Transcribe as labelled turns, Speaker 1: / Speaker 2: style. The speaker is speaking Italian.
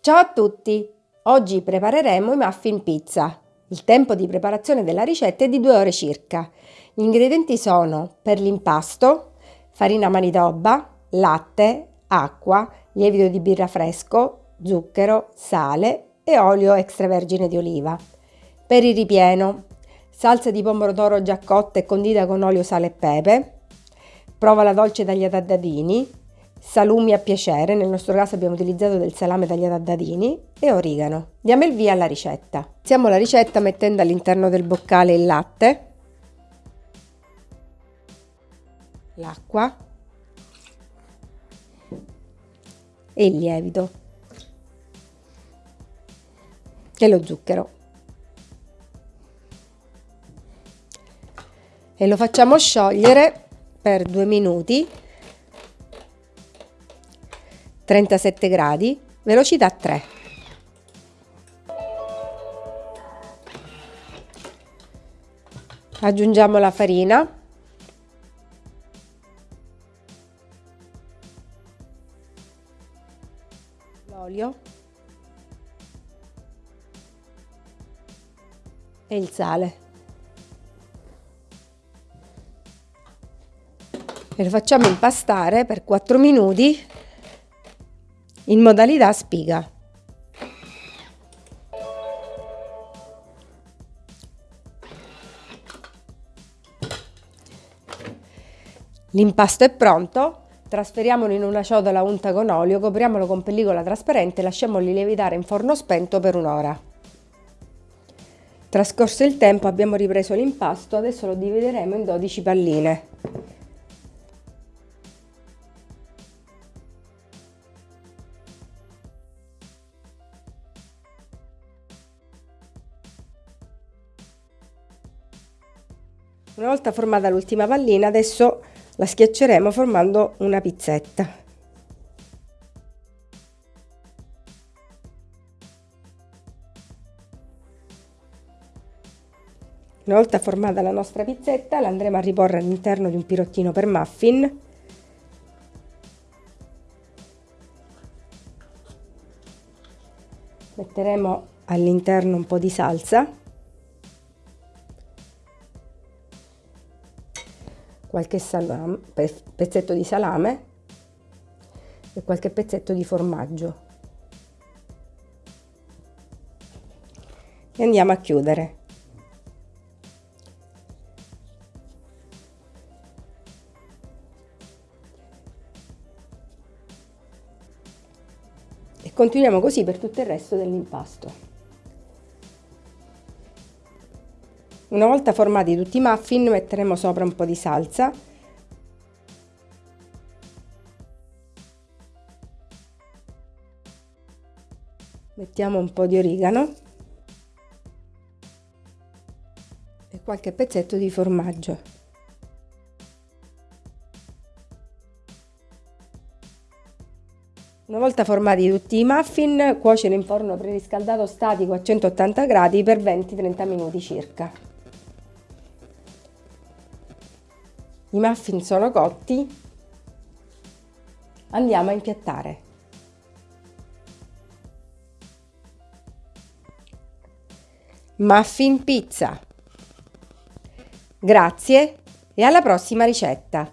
Speaker 1: Ciao a tutti! Oggi prepareremo i muffin pizza. Il tempo di preparazione della ricetta è di 2 ore circa. Gli ingredienti sono per l'impasto farina manitoba, latte, acqua, lievito di birra fresco, zucchero, sale e olio extravergine di oliva. Per il ripieno salsa di pomodoro già cotta e condita con olio, sale e pepe, provola dolce tagliata a dadini, salumi a piacere, nel nostro caso abbiamo utilizzato del salame tagliato a dadini e origano. Diamo il via alla ricetta. Iniziamo la ricetta mettendo all'interno del boccale il latte, l'acqua e il lievito e lo zucchero. E lo facciamo sciogliere per due minuti 37 gradi velocità 3 aggiungiamo la farina. L'olio. E il sale. E lo facciamo impastare per 4 minuti in modalità spiga. L'impasto è pronto, trasferiamolo in una ciotola unta con olio, copriamolo con pellicola trasparente e lasciamolo lievitare in forno spento per un'ora. Trascorso il tempo abbiamo ripreso l'impasto, adesso lo divideremo in 12 palline. Una volta formata l'ultima pallina, adesso la schiacceremo formando una pizzetta. Una volta formata la nostra pizzetta, la andremo a riporre all'interno di un pirottino per muffin. Metteremo all'interno un po' di salsa qualche salame, pezzetto di salame e qualche pezzetto di formaggio. E andiamo a chiudere. E continuiamo così per tutto il resto dell'impasto. Una volta formati tutti i muffin metteremo sopra un po' di salsa. Mettiamo un po' di origano. E qualche pezzetto di formaggio. Una volta formati tutti i muffin, cuocere in forno preriscaldato statico a 180 gradi per 20-30 minuti circa. I muffin sono cotti, andiamo a impiattare. Muffin pizza. Grazie e alla prossima ricetta!